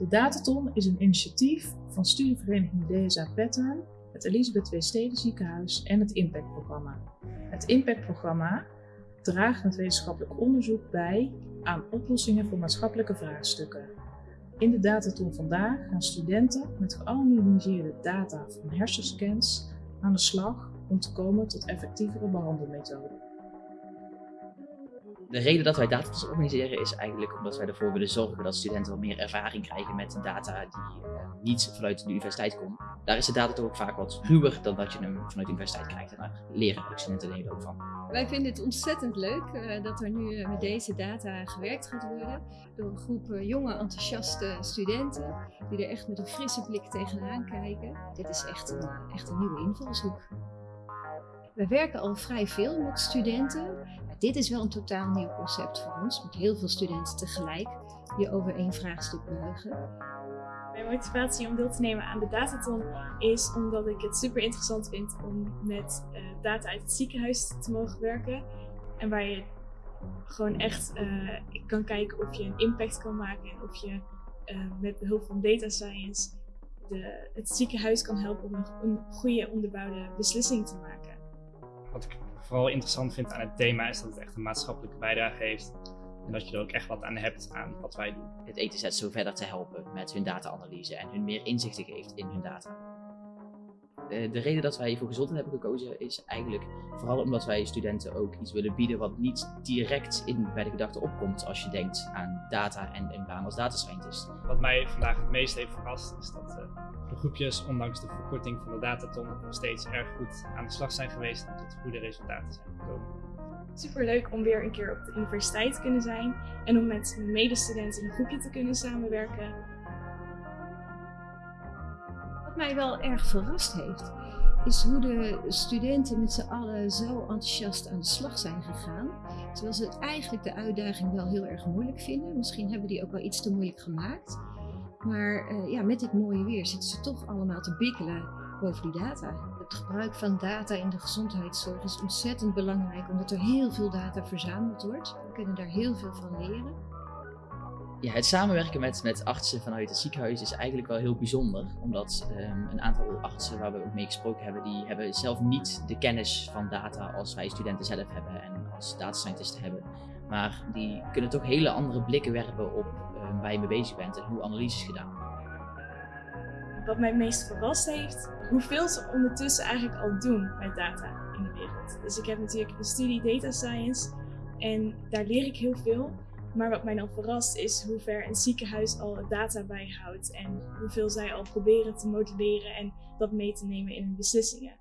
De Dataton is een initiatief van studievereniging DSA Pattern, het Elisabeth W. Steden Ziekenhuis en het Impact-programma. Het Impact-programma draagt met wetenschappelijk onderzoek bij aan oplossingen voor maatschappelijke vraagstukken. In de Dataton vandaag gaan studenten met geanonimiseerde data van hersenscans aan de slag om te komen tot effectievere behandelmethoden. De reden dat wij datatons organiseren is eigenlijk omdat wij ervoor willen zorgen dat studenten wat meer ervaring krijgen met data die uh, niet vanuit de universiteit komt. Daar is de data toch ook vaak wat ruwer dan dat je hem vanuit de universiteit krijgt. En daar leren studenten er ook van. Wij vinden het ontzettend leuk uh, dat er nu met deze data gewerkt gaat worden door een groep jonge enthousiaste studenten die er echt met een frisse blik tegenaan kijken. Dit is echt een, echt een nieuwe invalshoek. We werken al vrij veel met studenten. Dit is wel een totaal nieuw concept voor ons, met heel veel studenten tegelijk die over één vraagstuk buigen. Mijn motivatie om deel te nemen aan de Dataton is omdat ik het super interessant vind om met uh, data uit het ziekenhuis te mogen werken. En waar je gewoon echt uh, kan kijken of je een impact kan maken en of je uh, met behulp van data science de, het ziekenhuis kan helpen om een, een goede onderbouwde beslissing te maken. Wat ik vooral interessant vind aan het thema is dat het echt een maatschappelijke bijdrage heeft. En dat je er ook echt wat aan hebt aan wat wij doen. Het ETZ zo verder te helpen met hun data-analyse en hun meer inzichten geeft in hun data. De reden dat wij voor gezondheid hebben gekozen is eigenlijk vooral omdat wij studenten ook iets willen bieden wat niet direct in, bij de gedachte opkomt als je denkt aan data en een baan als data scientist. Wat mij vandaag het meest heeft verrast is dat uh, de groepjes, ondanks de verkorting van de dataton, nog steeds erg goed aan de slag zijn geweest en tot goede resultaten zijn gekomen. Super leuk om weer een keer op de universiteit te kunnen zijn en om met medestudenten in een groepje te kunnen samenwerken. Mij wel erg verrast heeft, is hoe de studenten met z'n allen zo enthousiast aan de slag zijn gegaan. Terwijl ze eigenlijk de uitdaging wel heel erg moeilijk vinden. Misschien hebben die ook wel iets te moeilijk gemaakt. Maar uh, ja, met dit mooie weer zitten ze toch allemaal te bikkelen over die data. Het gebruik van data in de gezondheidszorg is ontzettend belangrijk, omdat er heel veel data verzameld wordt. We kunnen daar heel veel van leren. Ja, het samenwerken met, met artsen vanuit het ziekenhuis is eigenlijk wel heel bijzonder. Omdat um, een aantal artsen waar we ook mee gesproken hebben, die hebben zelf niet de kennis van data als wij studenten zelf hebben en als data scientisten hebben. Maar die kunnen toch hele andere blikken werpen op um, waar je mee bezig bent en hoe analyses gedaan. Wat mij het meest verrast heeft, hoeveel ze ondertussen eigenlijk al doen met data in de wereld. Dus ik heb natuurlijk een studie data science en daar leer ik heel veel. Maar wat mij dan verrast is hoe ver een ziekenhuis al data bijhoudt en hoeveel zij al proberen te modelleren en dat mee te nemen in hun beslissingen.